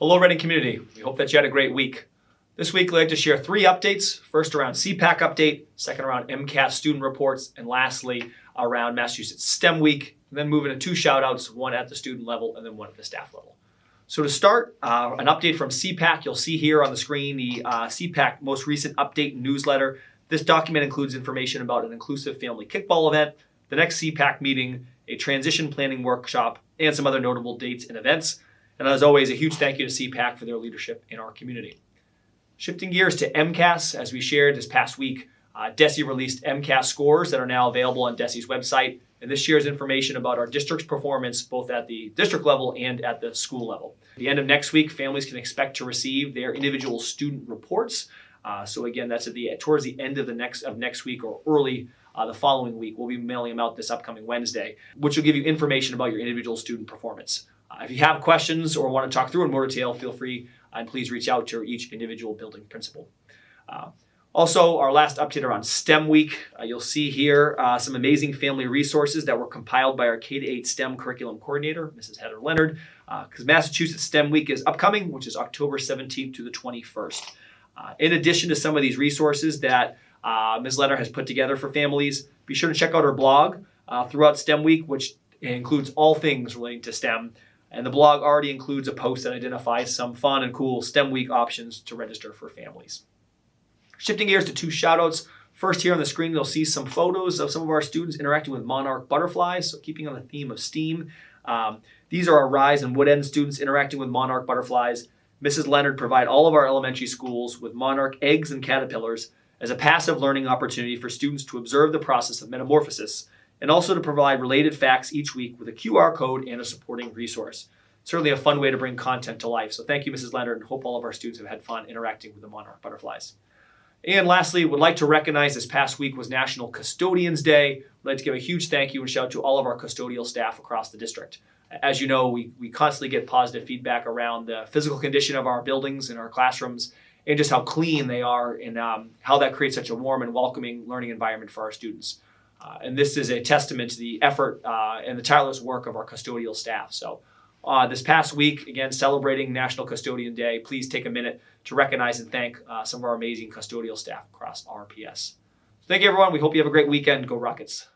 Hello, Reading community. We hope that you had a great week. This week, I'd like to share three updates. First, around CPAC update, second, around MCAS student reports, and lastly, around Massachusetts STEM Week. And then moving to two shout outs, one at the student level and then one at the staff level. So to start, uh, an update from CPAC. You'll see here on the screen the uh, CPAC most recent update newsletter. This document includes information about an inclusive family kickball event, the next CPAC meeting, a transition planning workshop, and some other notable dates and events. And as always, a huge thank you to CPAC for their leadership in our community. Shifting gears to MCAS, as we shared this past week, uh, DESE released MCAS scores that are now available on DESE's website. And this shares information about our district's performance both at the district level and at the school level. At the end of next week, families can expect to receive their individual student reports. Uh, so again, that's at the towards the end of the next of next week or early uh, the following week. We'll be mailing them out this upcoming Wednesday, which will give you information about your individual student performance. Uh, if you have questions or want to talk through in more detail, feel free uh, and please reach out to each individual building principal. Uh, also, our last update around STEM Week. Uh, you'll see here uh, some amazing family resources that were compiled by our K-8 STEM curriculum coordinator, Mrs. Heather Leonard, because uh, Massachusetts STEM Week is upcoming, which is October 17th to the 21st. Uh, in addition to some of these resources that Ms. Leonard has put together for families, be sure to check out her blog throughout STEM Week, which includes all things relating to STEM. And the blog already includes a post that identifies some fun and cool STEM Week options to register for families. Shifting gears to two shoutouts. First, here on the screen, you'll see some photos of some of our students interacting with monarch butterflies. So, keeping on the theme of STEAM, um, these are our Rise and Wood End students interacting with monarch butterflies. Mrs. Leonard provide all of our elementary schools with monarch eggs and caterpillars as a passive learning opportunity for students to observe the process of metamorphosis and also to provide related facts each week with a QR code and a supporting resource. Certainly a fun way to bring content to life. So thank you, Mrs. Leonard, and hope all of our students have had fun interacting with the monarch butterflies. And lastly, would like to recognize this past week was National Custodians Day. I'd like to give a huge thank you and shout out to all of our custodial staff across the district. As you know, we, we constantly get positive feedback around the physical condition of our buildings and our classrooms and just how clean they are and um, how that creates such a warm and welcoming learning environment for our students. Uh, and this is a testament to the effort uh, and the tireless work of our custodial staff. So uh, this past week, again, celebrating National Custodian Day, please take a minute to recognize and thank uh, some of our amazing custodial staff across RPS. Thank you, everyone. We hope you have a great weekend. Go Rockets.